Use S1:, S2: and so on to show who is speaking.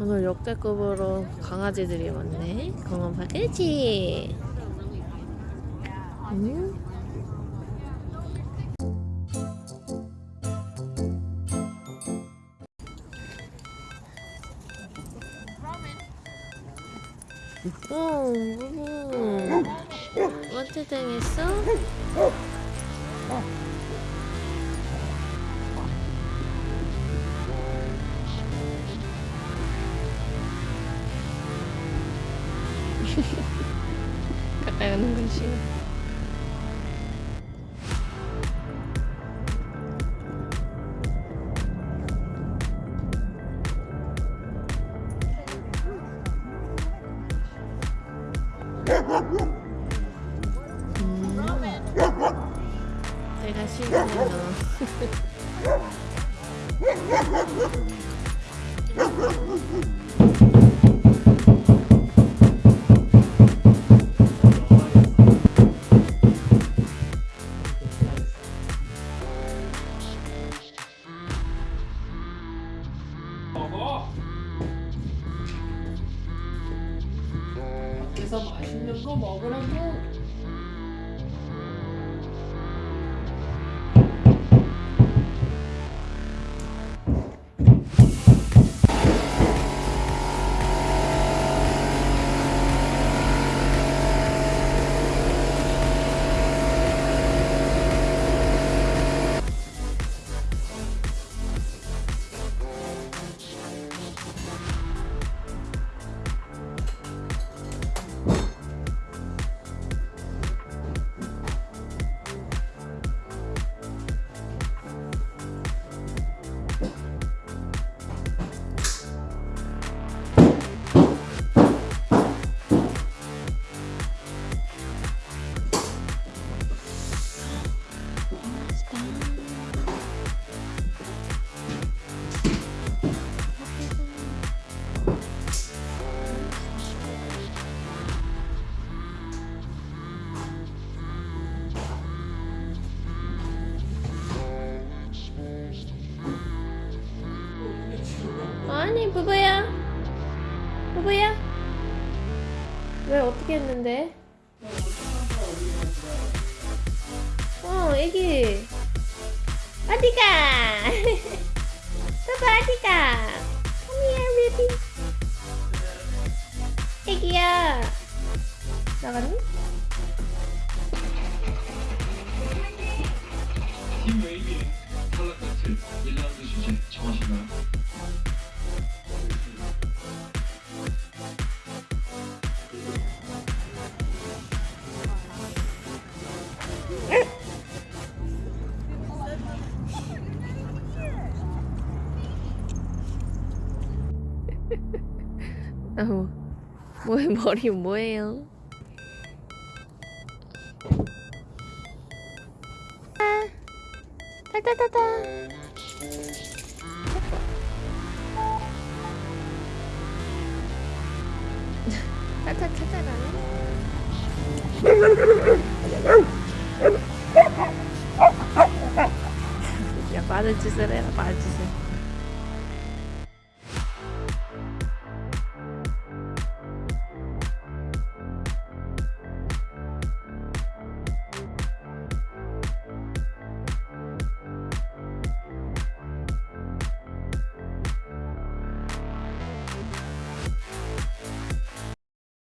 S1: 오늘 역대급으로 강아지들이 많네. 공원파 그렇지. 음. 오, 무무. 어떻게 당했어? 가까이 오는 건 싫어. 음. 내가 싫어하는 너.
S2: 맛있는 거 먹으라고.
S1: 왜 어떻게 했는데? 어 애기. 어디가? 봐봐 어디가? Come here baby. 애기야. 나갔니? 어, 뭐의 머리 뭐예요? 아, 찾아라. 야, 빠른 짓을 해라, 빠른 짓을.